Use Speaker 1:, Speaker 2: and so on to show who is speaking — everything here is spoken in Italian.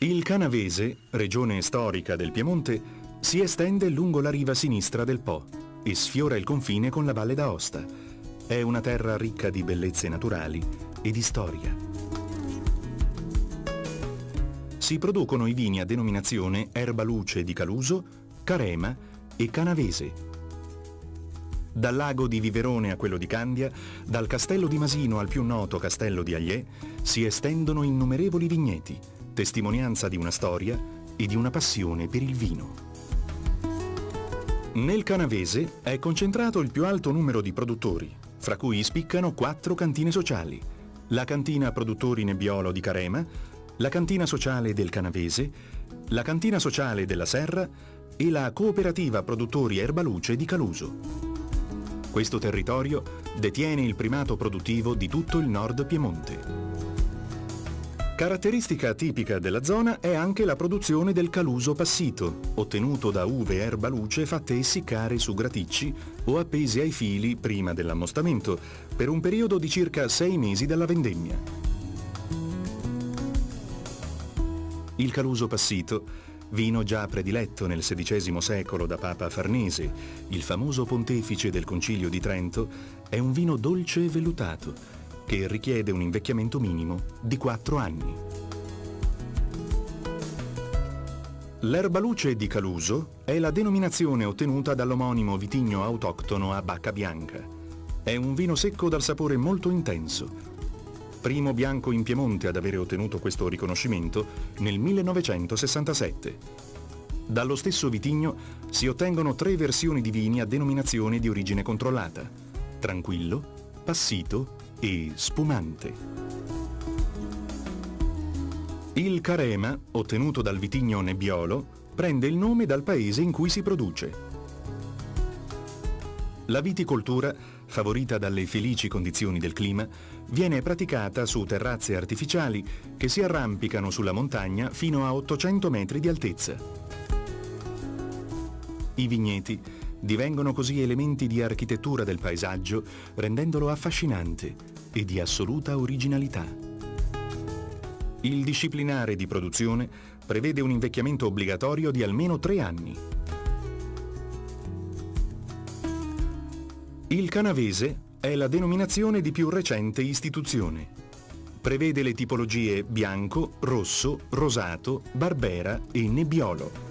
Speaker 1: Il Canavese, regione storica del Piemonte, si estende lungo la riva sinistra del Po e sfiora il confine con la Valle d'Aosta. È una terra ricca di bellezze naturali e di storia. Si producono i vini a denominazione Erba Luce di Caluso, Carema e Canavese. Dal lago di Viverone a quello di Candia, dal castello di Masino al più noto castello di Agliè, si estendono innumerevoli vigneti, testimonianza di una storia e di una passione per il vino. Nel Canavese è concentrato il più alto numero di produttori, fra cui spiccano quattro cantine sociali, la cantina produttori Nebbiolo di Carema, la cantina sociale del Canavese, la cantina sociale della Serra e la cooperativa produttori Erbaluce di Caluso. Questo territorio detiene il primato produttivo di tutto il nord Piemonte. Caratteristica tipica della zona è anche la produzione del caluso passito, ottenuto da uve erba luce fatte essiccare su graticci o appese ai fili prima dell'ammostamento, per un periodo di circa sei mesi dalla vendemmia. Il caluso passito, vino già prediletto nel XVI secolo da Papa Farnese, il famoso pontefice del Concilio di Trento, è un vino dolce e vellutato, che richiede un invecchiamento minimo di 4 anni. L'erbaluce di Caluso è la denominazione ottenuta dall'omonimo vitigno autoctono a bacca bianca. È un vino secco dal sapore molto intenso. Primo bianco in Piemonte ad avere ottenuto questo riconoscimento nel 1967. Dallo stesso vitigno si ottengono tre versioni di vini a denominazione di origine controllata. Tranquillo, passito e spumante. Il carema, ottenuto dal vitigno Nebbiolo, prende il nome dal paese in cui si produce. La viticoltura, favorita dalle felici condizioni del clima, viene praticata su terrazze artificiali che si arrampicano sulla montagna fino a 800 metri di altezza. I vigneti divengono così elementi di architettura del paesaggio, rendendolo affascinante e di assoluta originalità. Il disciplinare di produzione prevede un invecchiamento obbligatorio di almeno tre anni. Il canavese è la denominazione di più recente istituzione. Prevede le tipologie bianco, rosso, rosato, barbera e nebbiolo.